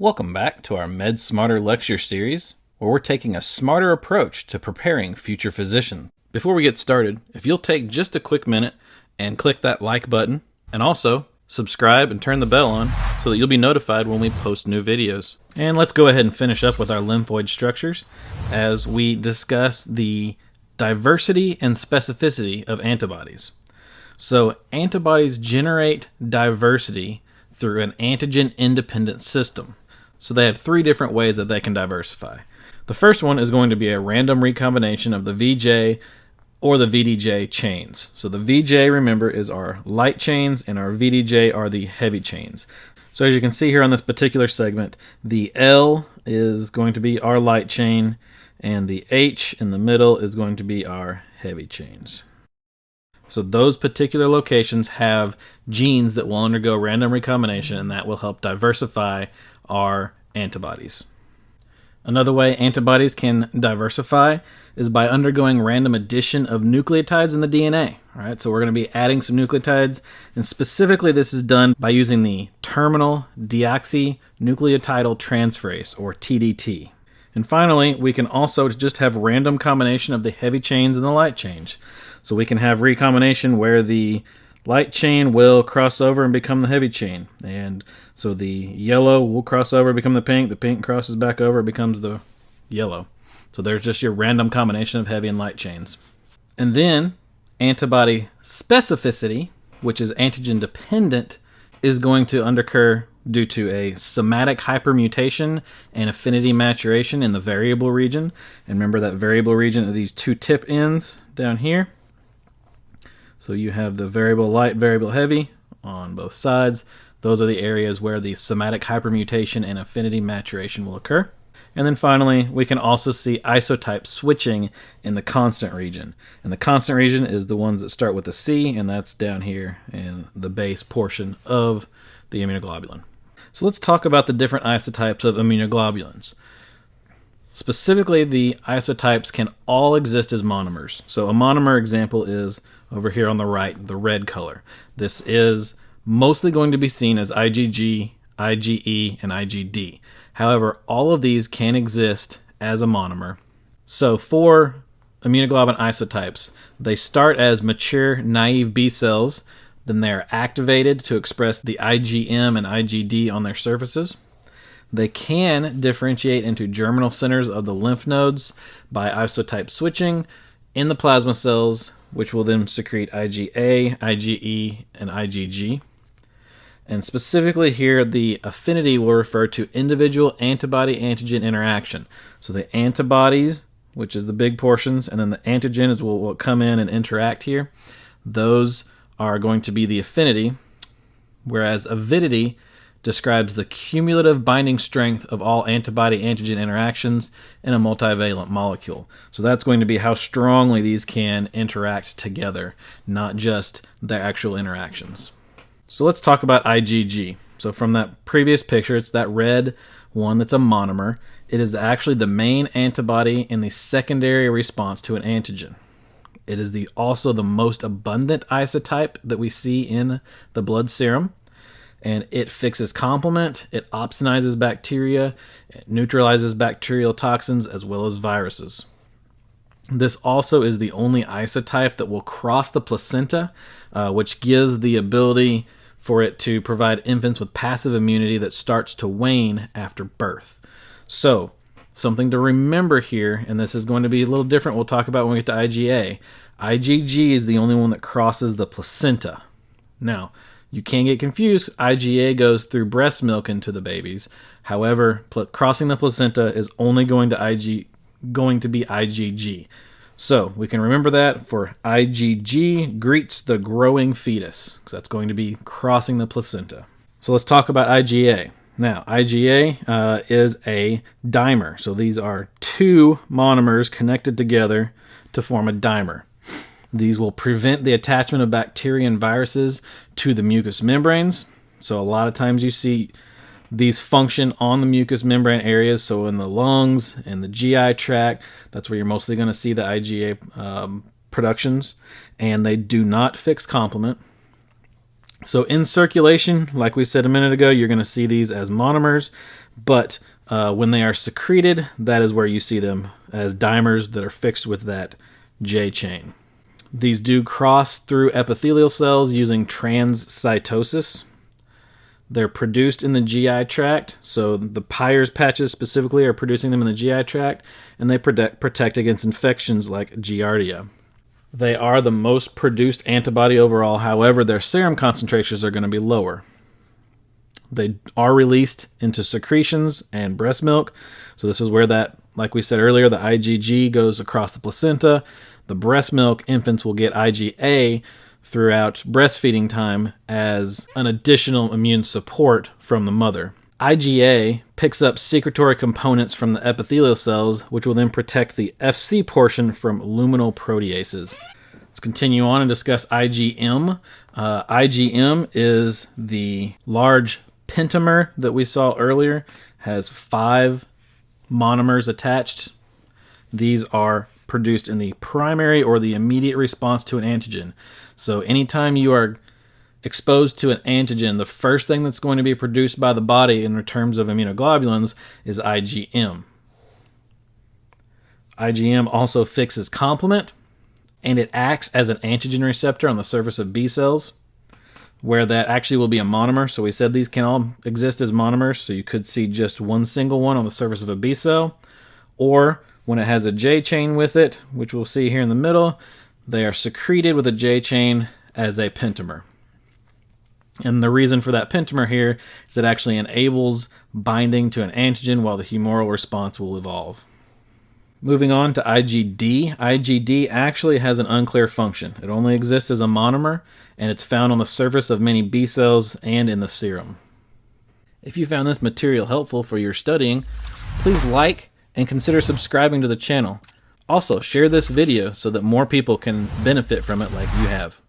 Welcome back to our Med Smarter lecture series, where we're taking a smarter approach to preparing future physicians. Before we get started, if you'll take just a quick minute and click that like button, and also subscribe and turn the bell on so that you'll be notified when we post new videos. And let's go ahead and finish up with our lymphoid structures as we discuss the diversity and specificity of antibodies. So, antibodies generate diversity through an antigen independent system. So, they have three different ways that they can diversify. The first one is going to be a random recombination of the VJ or the VDJ chains. So the VJ, remember, is our light chains, and our VDJ are the heavy chains. So as you can see here on this particular segment, the L is going to be our light chain, and the H in the middle is going to be our heavy chains. So those particular locations have genes that will undergo random recombination, and that will help diversify our antibodies. Another way antibodies can diversify is by undergoing random addition of nucleotides in the DNA. All right, so we're going to be adding some nucleotides, and specifically, this is done by using the terminal deoxynucleotidyl transferase, or TDT. And finally, we can also just have random combination of the heavy chains and the light chains. So we can have recombination where the light chain will cross over and become the heavy chain. And so the yellow will cross over, become the pink. The pink crosses back over, becomes the yellow. So there's just your random combination of heavy and light chains. And then antibody specificity, which is antigen dependent, is going to underoccur due to a somatic hypermutation and affinity maturation in the variable region. And remember that variable region of these two tip ends down here. So you have the variable light, variable heavy on both sides. Those are the areas where the somatic hypermutation and affinity maturation will occur. And then finally, we can also see isotype switching in the constant region. And the constant region is the ones that start with a C, and that's down here in the base portion of the immunoglobulin. So let's talk about the different isotypes of immunoglobulins. Specifically, the isotypes can all exist as monomers. So a monomer example is over here on the right, the red color. This is mostly going to be seen as IgG, IgE, and IgD. However, all of these can exist as a monomer. So for immunoglobulin isotypes, they start as mature naive B cells, then they are activated to express the IgM and IgD on their surfaces. They can differentiate into germinal centers of the lymph nodes by isotype switching in the plasma cells, which will then secrete IgA, IgE, and IgG. And specifically here, the affinity will refer to individual antibody antigen interaction. So the antibodies, which is the big portions, and then the antigens will, will come in and interact here. Those are going to be the affinity, whereas avidity describes the cumulative binding strength of all antibody antigen interactions in a multivalent molecule. So that's going to be how strongly these can interact together, not just their actual interactions. So let's talk about IgG. So from that previous picture, it's that red one that's a monomer. It is actually the main antibody in the secondary response to an antigen. It is the also the most abundant isotype that we see in the blood serum. And it fixes complement, it opsonizes bacteria, it neutralizes bacterial toxins as well as viruses. This also is the only isotype that will cross the placenta, uh, which gives the ability for it to provide infants with passive immunity that starts to wane after birth. So, something to remember here, and this is going to be a little different, we'll talk about when we get to IgA. IgG is the only one that crosses the placenta. Now, you can get confused. IgA goes through breast milk into the babies. However, crossing the placenta is only going to IG going to be IgG. So we can remember that for IgG greets the growing fetus, because that's going to be crossing the placenta. So let's talk about IgA. Now, IgA uh, is a dimer. So these are two monomers connected together to form a dimer. These will prevent the attachment of bacteria and viruses to the mucous membranes. So a lot of times you see these function on the mucous membrane areas, so in the lungs and the GI tract. That's where you're mostly going to see the IgA um, productions, and they do not fix complement. So in circulation, like we said a minute ago, you're going to see these as monomers, but uh, when they are secreted, that is where you see them as dimers that are fixed with that J chain. These do cross through epithelial cells using transcytosis. They're produced in the GI tract, so the Peyer's patches specifically are producing them in the GI tract, and they protect, protect against infections like Giardia. They are the most produced antibody overall, however, their serum concentrations are going to be lower. They are released into secretions and breast milk, so this is where that, like we said earlier, the IgG goes across the placenta. The breast milk infants will get IgA throughout breastfeeding time as an additional immune support from the mother. IgA picks up secretory components from the epithelial cells, which will then protect the FC portion from luminal proteases. Let's continue on and discuss IgM. Uh, IgM is the large pentamer that we saw earlier, has five monomers attached. These are produced in the primary or the immediate response to an antigen. So anytime you are exposed to an antigen, the first thing that's going to be produced by the body in terms of immunoglobulins is IgM. IgM also fixes complement and it acts as an antigen receptor on the surface of B cells where that actually will be a monomer. So we said these can all exist as monomers, so you could see just one single one on the surface of a B cell or when it has a J chain with it, which we'll see here in the middle, they are secreted with a J chain as a pentamer. And the reason for that pentamer here is it actually enables binding to an antigen while the humoral response will evolve. Moving on to IgD. IgD actually has an unclear function. It only exists as a monomer, and it's found on the surface of many B cells and in the serum. If you found this material helpful for your studying, please like and consider subscribing to the channel. Also, share this video so that more people can benefit from it like you have.